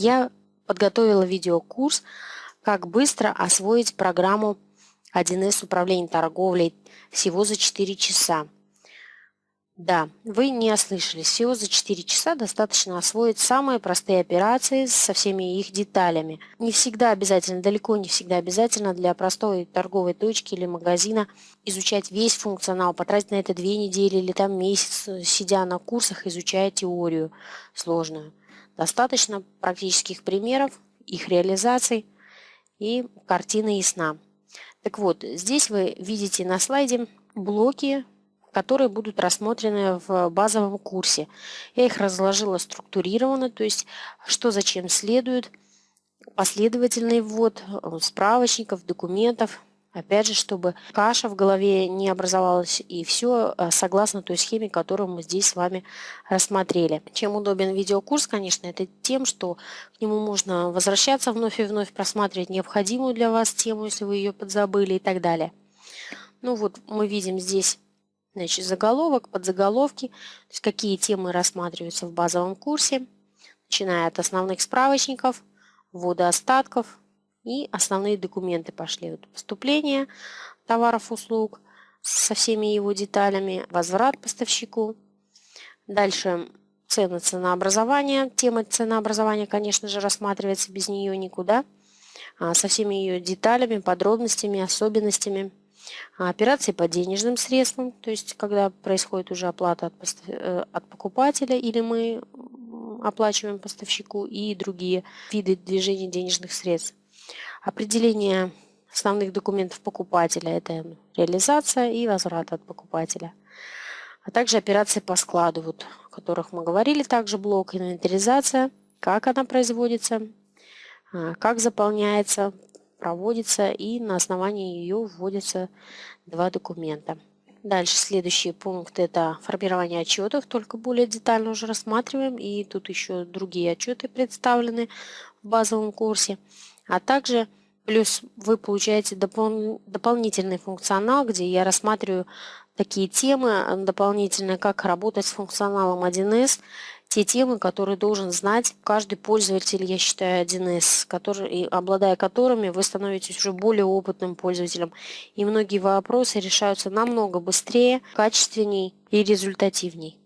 я подготовила видеокурс «Как быстро освоить программу 1С управления торговлей всего за 4 часа». Да, вы не ослышались. Всего за 4 часа достаточно освоить самые простые операции со всеми их деталями. Не всегда обязательно, далеко не всегда обязательно для простой торговой точки или магазина изучать весь функционал, потратить на это две недели или там месяц, сидя на курсах, изучая теорию сложную. Достаточно практических примеров, их реализаций и картина ясна. Так вот, здесь вы видите на слайде блоки которые будут рассмотрены в базовом курсе. Я их разложила структурированно, то есть что зачем следует, последовательный ввод справочников, документов, Опять же, чтобы каша в голове не образовалась, и все э, согласно той схеме, которую мы здесь с вами рассмотрели. Чем удобен видеокурс, конечно, это тем, что к нему можно возвращаться вновь и вновь, просматривать необходимую для вас тему, если вы ее подзабыли и так далее. Ну вот мы видим здесь Значит, заголовок, подзаголовки, то есть какие темы рассматриваются в базовом курсе, начиная от основных справочников, ввода остатков и основные документы пошли. Вот поступление товаров, услуг со всеми его деталями, возврат поставщику. Дальше цены, ценообразование. Тема ценообразования, конечно же, рассматривается без нее никуда. А, со всеми ее деталями, подробностями, особенностями. А операции по денежным средствам, то есть когда происходит уже оплата от, э, от покупателя или мы оплачиваем поставщику и другие виды движения денежных средств. Определение основных документов покупателя – это реализация и возврат от покупателя. А также операции по складу, вот, о которых мы говорили, также блок инвентаризация, как она производится, а, как заполняется, проводится и на основании ее вводятся два документа. Дальше следующий пункт это формирование отчетов, только более детально уже рассматриваем. И тут еще другие отчеты представлены в базовом курсе. А также плюс вы получаете допол дополнительный функционал, где я рассматриваю такие темы дополнительные, как работать с функционалом 1С те темы, которые должен знать каждый пользователь, я считаю, 1С, который, обладая которыми вы становитесь уже более опытным пользователем. И многие вопросы решаются намного быстрее, качественней и результативней.